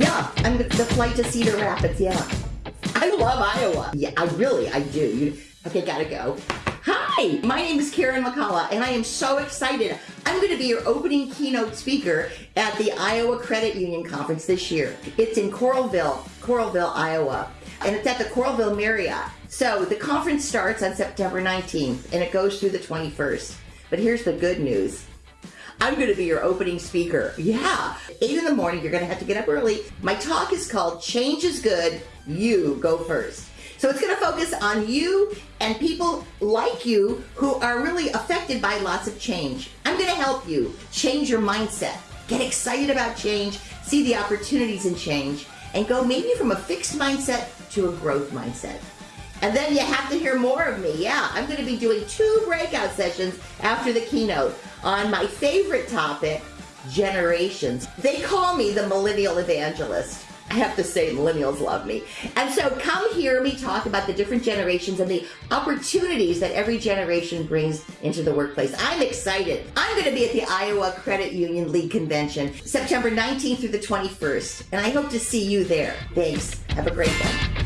Yeah, I'm the flight to Cedar Rapids, yeah. I love Iowa. Yeah, I really, I do. You, okay, gotta go. Hi, my name is Karen McCullough, and I am so excited. I'm going to be your opening keynote speaker at the Iowa Credit Union Conference this year. It's in Coralville, Coralville, Iowa, and it's at the Coralville Marriott. So the conference starts on September 19th, and it goes through the 21st. But here's the good news. I'm going to be your opening speaker. Yeah. 8 in the morning, you're going to have to get up early. My talk is called Change is Good, You Go First. So it's going to focus on you and people like you who are really affected by lots of change. I'm going to help you change your mindset, get excited about change, see the opportunities in change, and go maybe from a fixed mindset to a growth mindset. And then you have to hear more of me. Yeah, I'm going to be doing two breakout sessions after the keynote on my favorite topic, generations. They call me the millennial evangelist. I have to say, millennials love me. And so come hear me talk about the different generations and the opportunities that every generation brings into the workplace. I'm excited. I'm going to be at the Iowa Credit Union League Convention September 19th through the 21st, and I hope to see you there. Thanks. Have a great one.